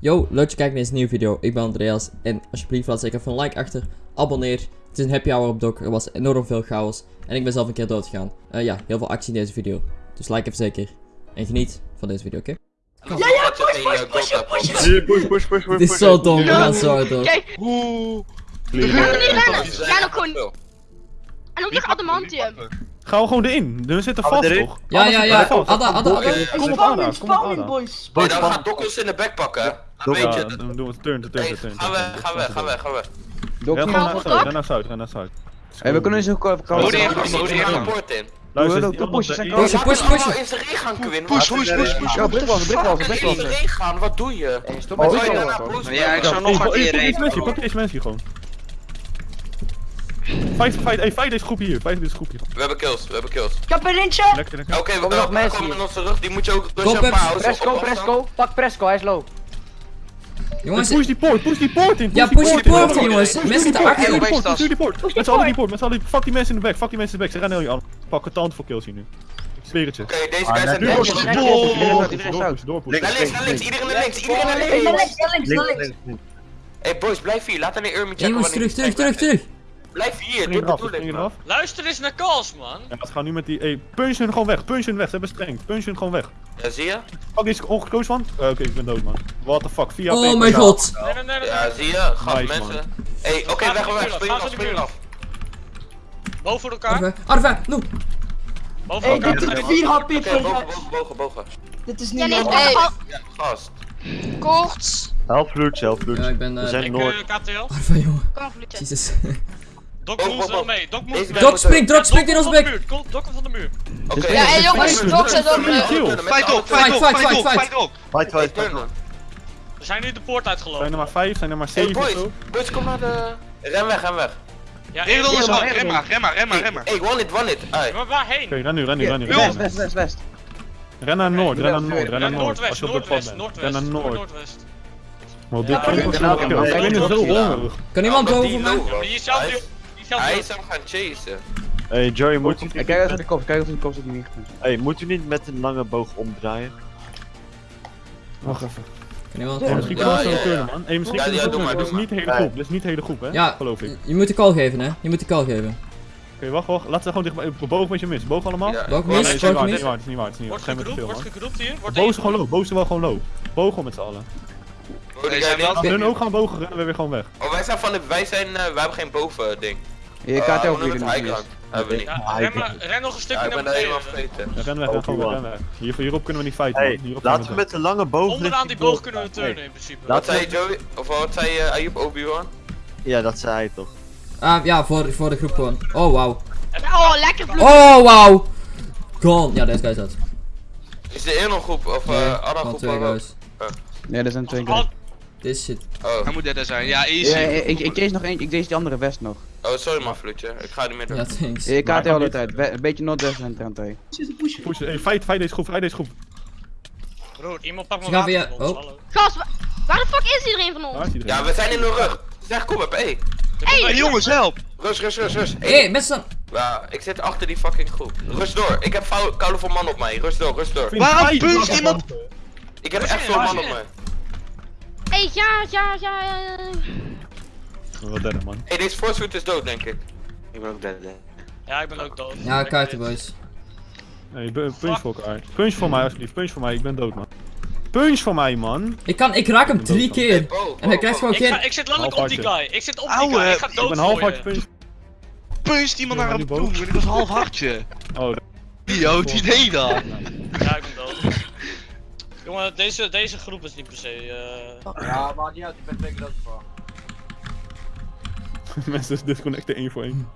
Yo, leuk dat je kijkt naar deze nieuwe video. Ik ben Andreas en alsjeblieft laat zeker even een like achter. Abonneer. Het is een happy hour op Dok. Er was enorm veel chaos. En ik ben zelf een keer doodgegaan. Eh ja, heel veel actie in deze video. Dus like even zeker. En geniet van deze video, oké? Ja, ja, push, push, push, push. Push, push, push, push. Het is zo dom, we gaan zo hard door. Kijk, Oeh. we niet rennen. Ook gewoon... En ook nog adamantium. Gaan we gewoon erin. We zitten vast toch? Ja, ja, ja. Adda, Adda. Kom op Ada, kom op Ada. boys. Boys, dan van- gaat Dokkels in de back pakken. Weet Ja, je. dan doen we turn, turn, turn, turn. ga weg, ga weg, ga weg, ga weg. Naar we zuid, ren naar zuid, ren naar zuid. Hey, we kunnen eens ook even komen. in, modi in de poort in. Luister, Doe- die doe andere pushes en is- Push, Laat push, hem allemaal push. in zijn regen Quinn. Push, Wat- push, push, push. Ja, brikwas, brikwas, Fuck, in zijn regen gaan, wat doe je? Ja, ik zou nog een keer heen. pak deze mensen hier gewoon. Vijf, vijf, hey, vijf deze groep hier, vijf deze groep hier. We hebben kills, we hebben kills. Ik heb een lintje. Lekker, lekker. Oké, we Komen nog komen mensen komen in onze rug, die moet je ook rustig pauze. Presco, Presco. Pak Presco, hij is low. Jongens, Push die poort, push die poort in. ja, push die poort in, jongens. in. Mensen zitten Push achter. die poort, push die poort. Met z'n allen die poort, met z'n allen die... Fuck die mensen in de back, fuck die mensen in de back. Ze rennen jullie aan. Pakken tand voor kills hier nu. Ik zweer het je. Oké, deze Ah, guys zijn wordt Naar het. Links, links, naar links, iedereen naar links, iedereen naar links. links, naar links, naar Links. Hey boys, blijf hier, laat alleen Urmi Hey, checken. jongens, terug, terug, terug, terug. Blijf hier, dit bedoel ik. eraf. Luister eens naar Kals, man. Ja, we gaan nu met die... Hey, punch hun gewoon weg, punch hun weg. Ze hebben streng. Punch hun gewoon weg. Ja, zie je? Pak deze ongekozen van. Eh, Oké, ik ben dood man. What the fuck, 4 Oh mijn god. Nee, nee, nee, nee. Ja, zie je? Nice, mensen. Hey, oké, Gaan weg, weg, spring af, spring af. Boven elkaar. Arve, Arve, no. Boven Hey, elkaar. dit is Ga je- 4 HP bogen, bogen, bogen, bogen. Dit is Ja, niet nee, normaal. hey, Ja, gast. koorts. Help Flux, help Flux. Ja, ik ben, eh, We zijn Ik, Noord. eh, KTL. Arve, jongen. Jezus. Dok moest oh, wel mee. Dok mee. Dok springt, Dok springt in ons van de bek. Dok komt van de muur. Oké. Ja, hey jongens, Dok zit op. eh, Kill. Fight op, Fight, fight op, fight, op, fight. fight op. Fight, fight, fight. man. We zijn nu de poort Zijn uitgelopen. er maar 5, zijn er maar Hey 7 of boys, zo. boys, kom naar de... Ren weg, ren weg. Ja, Regel één- ons maar, rem maar, rem maar, rem maar, rem maar. Hey, one it, one it. Ai. Maar waarheen? Oké, ren nu, ren nu, ren nu. West, west, west, west. Ren naar Noord, ren naar Noord, ren naar Noord. Als Noordwest, je op pad bent. Ren Noordwest. naar Noord. Noordwest. Want dit Ja, kan ik ik ook Ik hongerig. Kan iemand Ja, maar boven die mij? Zelf Hij is- hem gaan chasen. Hey Joey, moet u, kijk even de kop, kijk even de kop dat hij niet goed is. hey, moet u niet met een lange boog omdraaien? Wacht even. Kan iemand misschien Ja, kunnen we zo ja, ja. turnen man. Hey, misschien Ja, kunnen we ja, doe maar. Dit is doe niet de hele maar. groep, dit is niet de hele groep hè. Ja, Geloof ik. je moet de call geven, hè. Je moet de call geven. Oké, wacht, wacht. Laten we gewoon dichtbij. Boog met je mis. Boog allemaal? Ja, ik mis? Nee, het is niet waar, is niet waar, het is niet waar. Wordt Geen met gegroept, wordt gegroept hier. Wordt Boos is één gewoon low, boos is wel gewoon low. Boog met z'n allen. Guy zijn wel- ook gaan bogen, rennen we weer gewoon weg. Oh, wij zijn van de... Wij zijn... eh, wij hebben geen boven ding. Je kaart Uh, ook weer het? in de High ground. Hebben we niet. Ja, ren, ik- maar, ren nog een Ja, stukje ik naar ben helemaal beneden. vergeten. Ja, ren weg, ren gewoon weg, ren weg. Hier, hierop kunnen we niet fighten man. Hey, Hierop laten we met een lange boog... Onderaan die boog kunnen we turnen Hey, in principe. Wat Laten zei we... Joey? Of wat zei uh, Ayub Obi-Wan? Ja, dat zei hij toch. Ah, ja, voor, voor de groep gewoon. Oh, wauw. Oh, lekker vloed. Oh, wauw. Gone. Ja, deze guy is dat. Is de een groep of Nee, eh andere groep? twee guys. Nee, er zijn twee guys. This shit. Oh. Hij moet er zijn, ja, Ja, easy. ik, ik, ik chase nog één, ik chase die andere west nog. Oh, sorry man, Vloedje. Ik ga niet meer doen. Ja, thanks. Je kaart de niet. tijd. Een beetje noordwest en trend twee. Push, hey, fight, fight deze groep, fight deze groep. Broer, iemand pakt mijn gaan water via- van ons, oh. hallo. Gast, wa- waar de fuck is iedereen van ons? iedereen. Ja, we zijn in de rug. Zeg, kom op, hey. Hey jongens, help! Rust, rust, rust, rust. Hé, hey, mensen. Ja, ik zit achter die fucking groep. Rust door. Ik heb koude voor man op mij. Rust door, rust door. Waarom fight, iemand-. Ik heb echt veel man op mij. Hé, ja, ja, ja. Eh. Wat derde man. Hey, deze force is dood, denk ik. Ik ben ook dead, dead. Ja, ik ben ook dood. Ja, kaarten, boys. Hey, bu- punch voor elkaar. Punch voor mij alsjeblieft, punch voor mij, ik ben dood man. Punch voor mij man! Ik kan, ik raak hem drie keer. En hij krijgt gewoon Ik, geen... ik zit letterlijk op die guy. Ik zit op die Ouwe, guy. Ik ga ik Ik dood ben half voor hard je. punch. Puncht iemand Ja, naar een die boom, dit was een half hartje. Oh, Yo, het idee dan. Ja, ik ben dood. Jongen, deze, deze groep is niet per se. eh Ja, maar niet uit, ik ben twee keer dood voor. mensen disconnecten één voor één.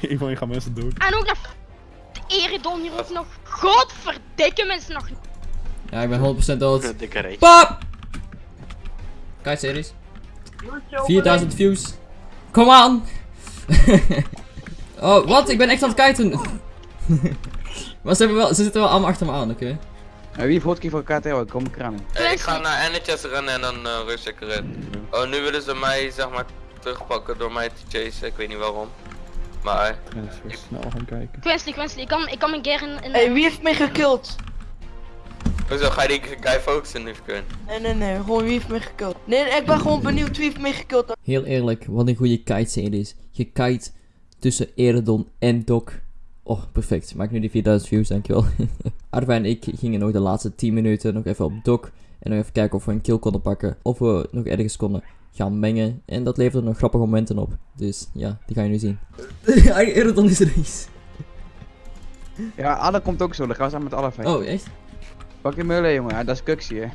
Eén voor één gaan mensen dood. En ook nog de Eridon hier ook nog. Godverdikke mensen nog. Ja, ik ben 100% dood. Dikke. Pap! Kijk, series. 4000 views. Kom aan! oh, wat? Ik ben echt aan het kijken. maar ze, wel, ze zitten wel allemaal achter me aan, oké? wie heeft hotkey voor KTO? Ik kom kranen. Hey, ik ga naar NHS rennen en dan uh, rust ik erin. Oh, nu willen ze mij, zeg maar, terugpakken door mij te chasen. Ik weet niet waarom. Maar, Transfer, snel gaan kijken. Quinsley, Quinsley, ik kan, ik kan mijn keer in... in Hey, wie heeft mij gekild? Hoezo ga je die guy focussen nu kunnen? Nee, nee, nee, gewoon wie heeft me gekild. Nee, ik ben gewoon benieuwd wie heeft me gekild. Heel eerlijk, wat een goede kite scene is. Je kite tussen Eredon en Doc. Oh, perfect. Maak nu die 4000 views, dankjewel. Arva en ik gingen nog de laatste 10 minuten nog even op Doc. En nog even kijken of we een kill konden pakken. Of we nog ergens konden gaan mengen. En dat leverde nog grappige momenten op. Dus ja, die ga je nu zien. Eredon is er eens. Ja, Alle komt ook zo, dan gaan we samen met alle vijf. Oh, echt? Pak je mullen, jongen, Ja, dat is Kuxie, hè.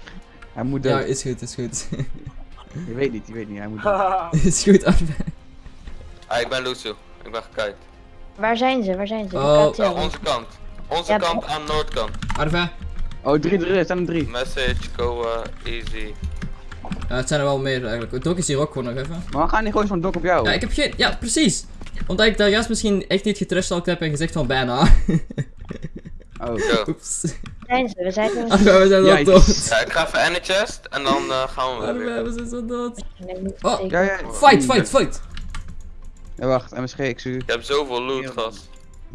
Hij moet dood. Ja, is goed, is goed. Je weet niet, je weet niet, hij moet dood. is goed, Arva. Ah, ik ben Lucio. Ik ben gekite. Waar zijn ze? Waar zijn ze? Oh. Ja, onze kant. Onze Ja, kant aan noordkant. Arva. Oh, 3 3 er staan er 3. Message, go uh, easy. Ja, het zijn er wel meer eigenlijk. Doc is hier ook gewoon nog even. Maar we gaan niet gewoon zo'n dok op jou. Ja, ik heb geen... Ja, precies. Omdat ik daar juist misschien echt niet getrashtalkt heb en gezegd van bijna. Oh. Zo. Oeps. Zijn ze? We zijn er Arva, we zijn dood. Ja, ik ga even de chest en dan uh, gaan we Arva, weer. we zijn zo dood. Oh. Ja, ja. Fight, fight, fight. Ja, wacht, MSG, ik zie u. Je hebt zoveel loot, gast.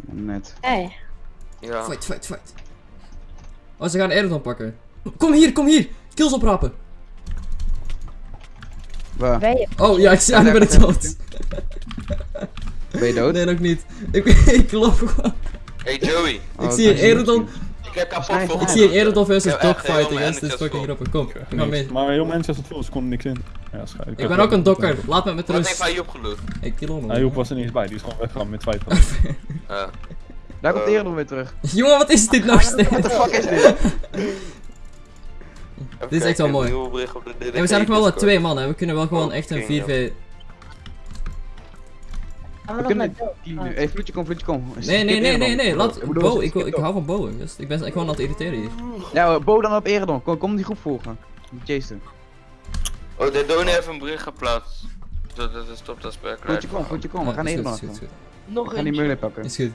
Net. Hey. Ja. Fight, fight, fight. Oh, ze gaan Erdon pakken. Kom hier, kom hier. Kills oprapen. Waar? Je? Oh, ja, ik zie aan, ben ik dood. Ben je dood? Nee, nog niet. Ik, ik loop gewoon. Hey Joey, Oh, ik zie is Eredon. ik heb kapot voor Ik zie hier Eredon versus Ik heb echt Doc heel fighting. mijn hè. Dit is energies fucking grappig. Kom, ik ga mee. Maar heel Manchester Full, ze konden niks in. Ja, schijt. Ik ben ook een dokker. Laat me met Wat heeft rust. hij opgeloot? Ik kill hem. Hij Joep was er niet eens bij, die is gewoon weggegaan met twee van. Uh, Daar komt Eredon weer terug. Jongen, wat is dit nou steeds? What the fuck is dit? Dit is echt wel mooi. En we zijn nog wel met twee man, hè. We kunnen wel gewoon echt een 4v... Gaan We we kunnen nu. Hey, vloedje kom, vloedje kom. Nee, nee, nee, nee, nee. Laat... Bo, ik, ik hou van bowen. Dus ik ben gewoon aan het irriteren hier. Ja, Bo dan op Eredon. Kom, kom die groep volgen. Jason. Oh, de Donnie heeft een bericht geplaatst. Dat dat is top dat spel Vloedje kom, vloedje kom. We gaan is Eredon is is. Nog We gaan die mullen pakken. Is goed.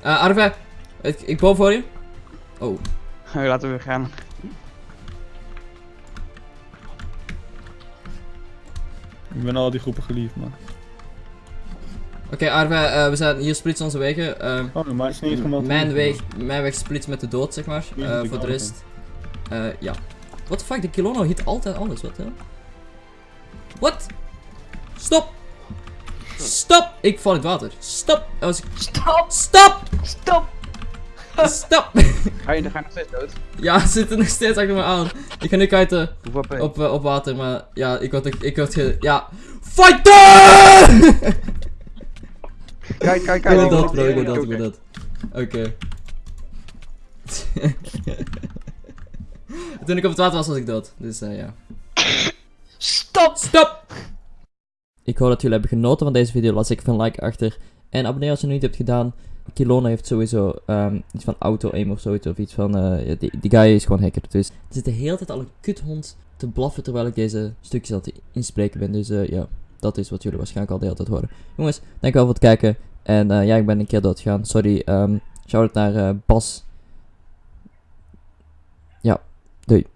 Eh, Arve. Ik, ik boven voor je. Oh. Laten we gaan. Ik ben al die groepen geliefd, man. Oké, Arve, eh, we zijn hier splitsen onze wegen. Eh, Oh, maar het is niet gemeld. mijn, weg, mijn weg splitst met de dood, zeg maar. Eh, voor de rest. eh ja. What the fuck, de Kilono hit altijd alles, wat hè? What? Stop! Stop! Ik val in het water. Stop! Stop! Stop! Stop! Stop! Ga je, ga je nog steeds dood? ja, ze zitten nog steeds achter me aan. Ik ga nu HP? op, eh, op water, maar ja, ik word, ik word ge... Ja. Fighter! Kijk, kijk, Ik kijk. ben oh, dat, bro, ik ben dat, ik dat. Oké. Toen ik op het water was, was ik dood. Dus eh, ja. Stop! Stop! Ik hoop dat jullie hebben genoten van deze video. Laat zeker een like achter. En abonneer als je het nog niet hebt gedaan. Kilona heeft sowieso ehm, iets van auto-aim of zoiets. Of iets van. eh, die, die guy is gewoon hacker. Dus er zit de hele tijd al een kuthond te blaffen terwijl ik deze stukjes aan het inspreken ben. Dus eh, ja, dat is wat jullie waarschijnlijk al de hele tijd horen. Jongens, dankjewel voor het kijken. En eh, ja, ik ben een keer dood gegaan. Sorry. Um, shout out naar Bas. Ja, doei.